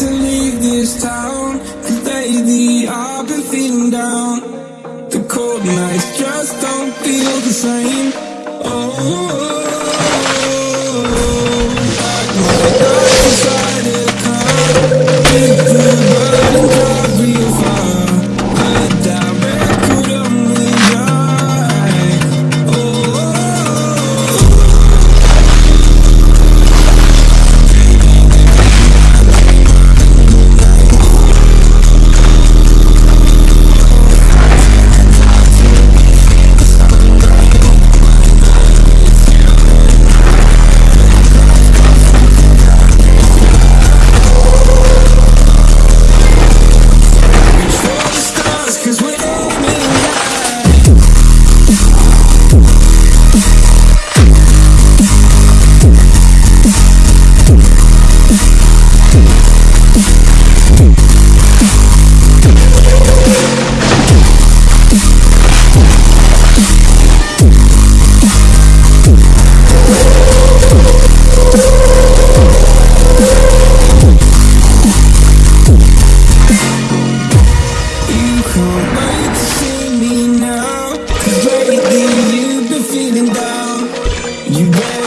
to leave this town. And lately I've been feeling down. The cold nights just don't feel the same. Oh. Feeling down